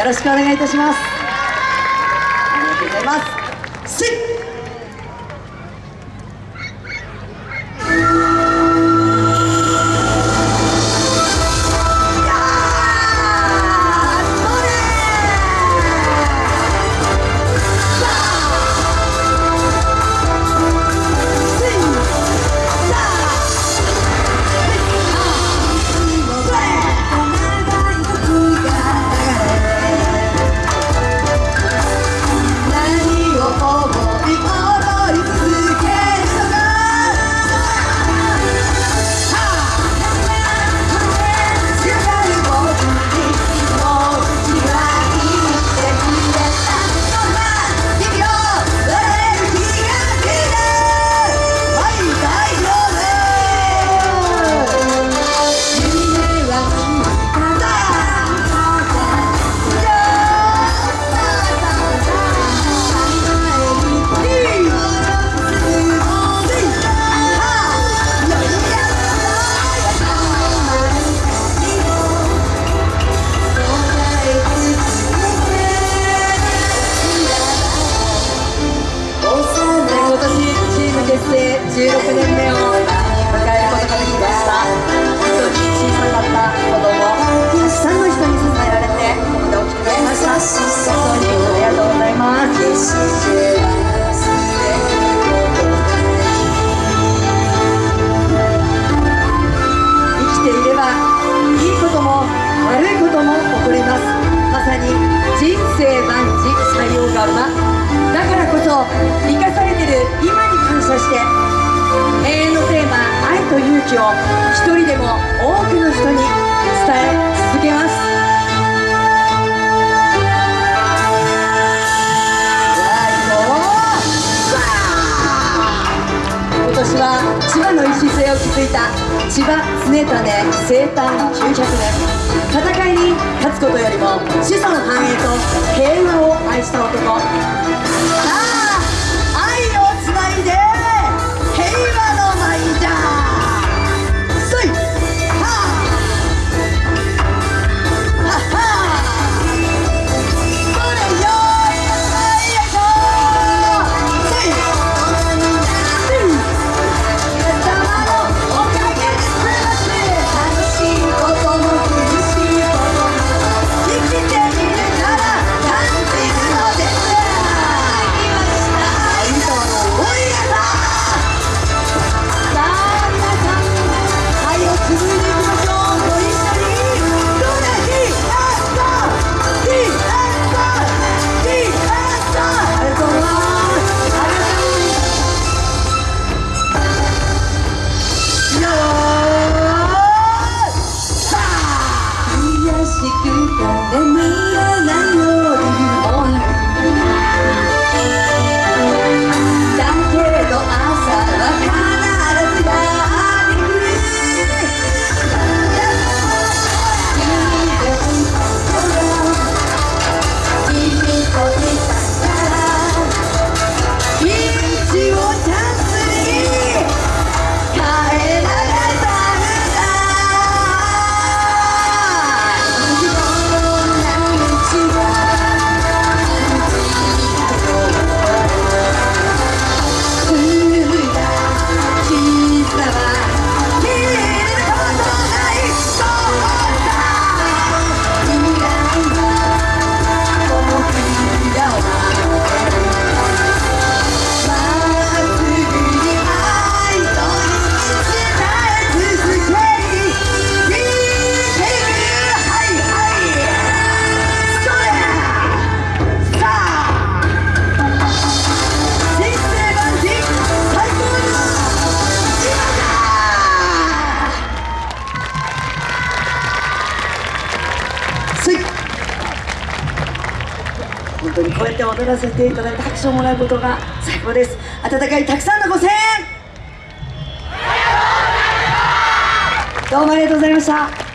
よろしくお願いいたします。ありがとうございます。16年目を迎えることができました本当に小さかった子供たくさんの人に支えられてここで大きくなりました本当にありがとうございます生きていればいいことも悪いことも起こりますまさに人生万事採用が馬だからこそ生かされてる今に感謝して永遠のテーマ「愛と勇気」を一人でも多くの人に伝え続けます。今年は千葉の礎を築いた千葉常種生誕900年戦いに勝つことよりも子孫繁栄と平和を愛した男。本当にこうやって踊らせていただいて拍手をもらうことが最高です。温かいたくさんのご声援。どうもありがとうございました。